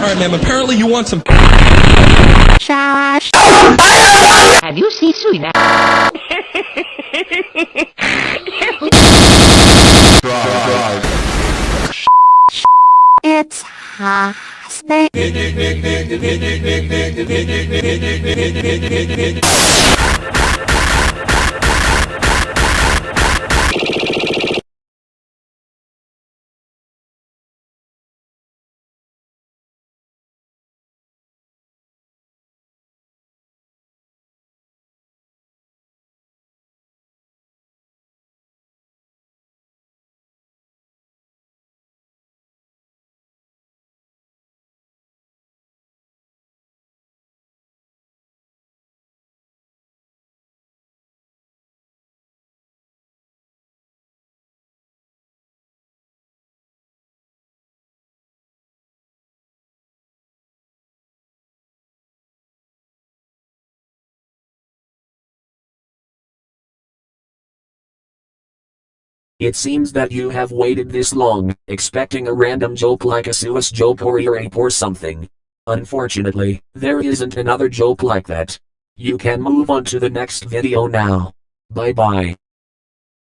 Alright, ma'am, apparently you want some. Josh. Have you seen Suina? it's hot. It seems that you have waited this long, expecting a random joke like a Swiss joke or earache or something. Unfortunately, there isn't another joke like that. You can move on to the next video now. Bye bye.